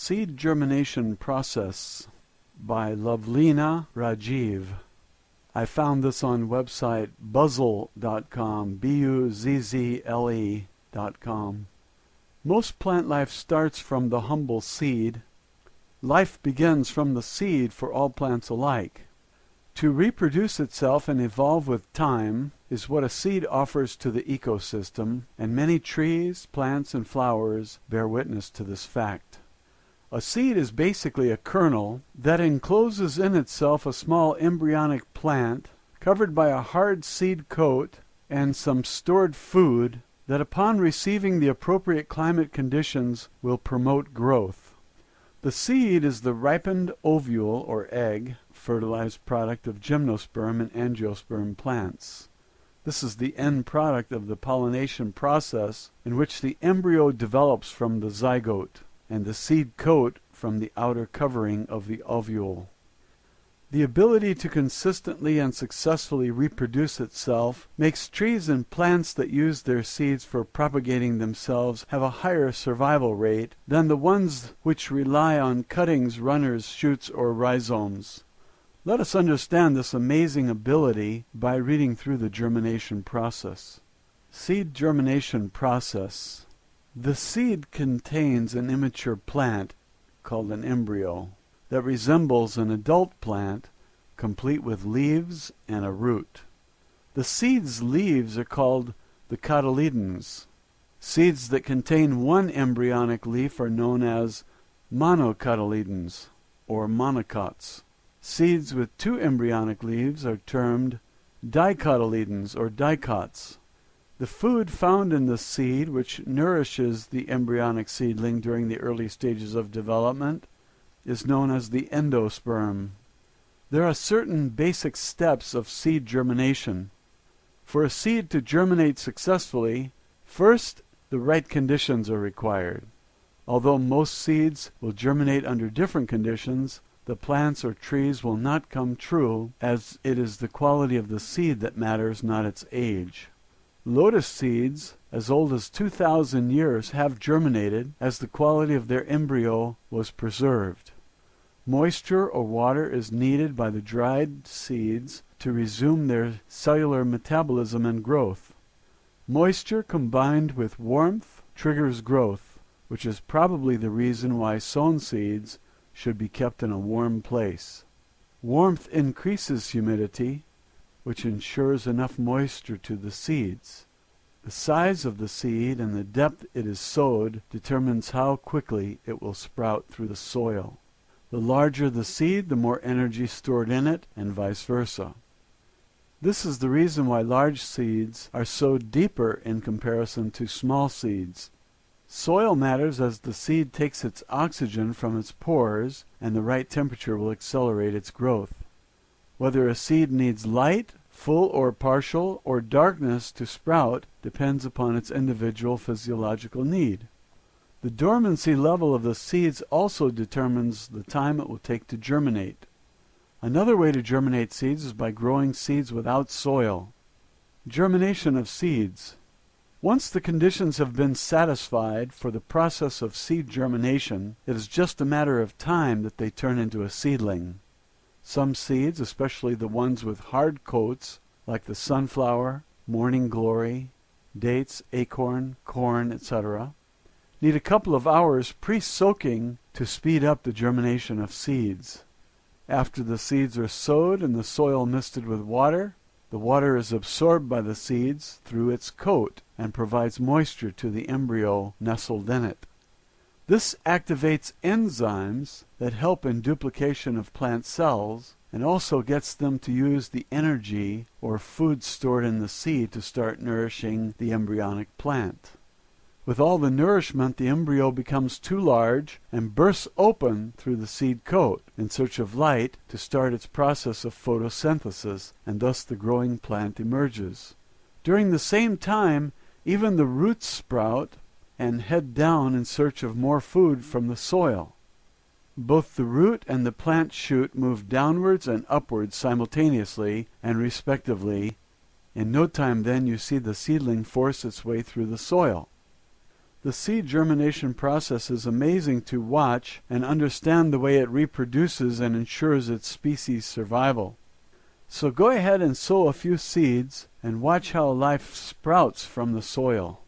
Seed Germination Process by Lovelina Rajiv. I found this on website buzzle.com, B-U-Z-Z-L-E dot com. Most plant life starts from the humble seed. Life begins from the seed for all plants alike. To reproduce itself and evolve with time is what a seed offers to the ecosystem, and many trees, plants, and flowers bear witness to this fact. A seed is basically a kernel that encloses in itself a small embryonic plant covered by a hard seed coat and some stored food that upon receiving the appropriate climate conditions will promote growth. The seed is the ripened ovule or egg, fertilized product of gymnosperm and angiosperm plants. This is the end product of the pollination process in which the embryo develops from the zygote and the seed coat from the outer covering of the ovule. The ability to consistently and successfully reproduce itself makes trees and plants that use their seeds for propagating themselves have a higher survival rate than the ones which rely on cuttings, runners, shoots, or rhizomes. Let us understand this amazing ability by reading through the germination process. Seed germination process. The seed contains an immature plant, called an embryo, that resembles an adult plant, complete with leaves and a root. The seed's leaves are called the cotyledons. Seeds that contain one embryonic leaf are known as monocotyledons, or monocots. Seeds with two embryonic leaves are termed dicotyledons, or dicots. The food found in the seed, which nourishes the embryonic seedling during the early stages of development, is known as the endosperm. There are certain basic steps of seed germination. For a seed to germinate successfully, first the right conditions are required. Although most seeds will germinate under different conditions, the plants or trees will not come true, as it is the quality of the seed that matters, not its age. Lotus seeds, as old as 2,000 years, have germinated as the quality of their embryo was preserved. Moisture or water is needed by the dried seeds to resume their cellular metabolism and growth. Moisture combined with warmth triggers growth, which is probably the reason why sown seeds should be kept in a warm place. Warmth increases humidity, which ensures enough moisture to the seeds. The size of the seed and the depth it is sowed determines how quickly it will sprout through the soil. The larger the seed, the more energy stored in it, and vice versa. This is the reason why large seeds are sowed deeper in comparison to small seeds. Soil matters as the seed takes its oxygen from its pores, and the right temperature will accelerate its growth. Whether a seed needs light, full or partial, or darkness to sprout depends upon its individual physiological need. The dormancy level of the seeds also determines the time it will take to germinate. Another way to germinate seeds is by growing seeds without soil. Germination of seeds. Once the conditions have been satisfied for the process of seed germination, it is just a matter of time that they turn into a seedling. Some seeds, especially the ones with hard coats, like the sunflower, morning glory, dates, acorn, corn, etc., need a couple of hours pre-soaking to speed up the germination of seeds. After the seeds are sowed and the soil misted with water, the water is absorbed by the seeds through its coat and provides moisture to the embryo nestled in it. This activates enzymes that help in duplication of plant cells and also gets them to use the energy or food stored in the seed to start nourishing the embryonic plant. With all the nourishment, the embryo becomes too large and bursts open through the seed coat in search of light to start its process of photosynthesis, and thus the growing plant emerges. During the same time, even the roots sprout and head down in search of more food from the soil. Both the root and the plant shoot move downwards and upwards simultaneously and respectively. In no time then you see the seedling force its way through the soil. The seed germination process is amazing to watch and understand the way it reproduces and ensures its species survival. So go ahead and sow a few seeds and watch how life sprouts from the soil.